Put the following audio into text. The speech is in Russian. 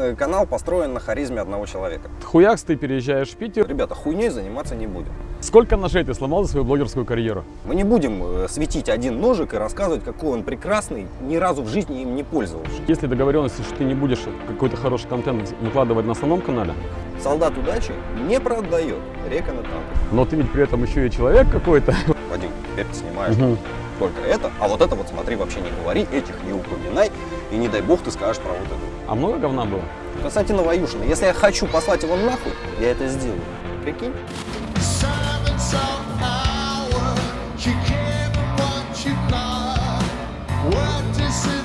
Э, Канал построен на харизме одного человека. Хуякс, ты переезжаешь в Питер. Ребята, хуйней заниматься не будем. Сколько ножей ты сломал за свою блогерскую карьеру? Мы не будем э, светить один ножик и рассказывать, какой он прекрасный, ни разу в жизни им не пользовавшись. Есть ли договоренности, что ты не будешь какой-то хороший контент выкладывать на основном канале? Солдат удачи не продает река на танк. Но ты ведь при этом еще и человек какой-то. Вадим, теперь ты снимаешь Мгм. только это, а вот это вот смотри, вообще не говори, этих не упоминай, и не дай бог ты скажешь про вот это. А много говна было? Константина Ваюшина, если я хочу послать его нахуй, я это сделаю. Прикинь? practices.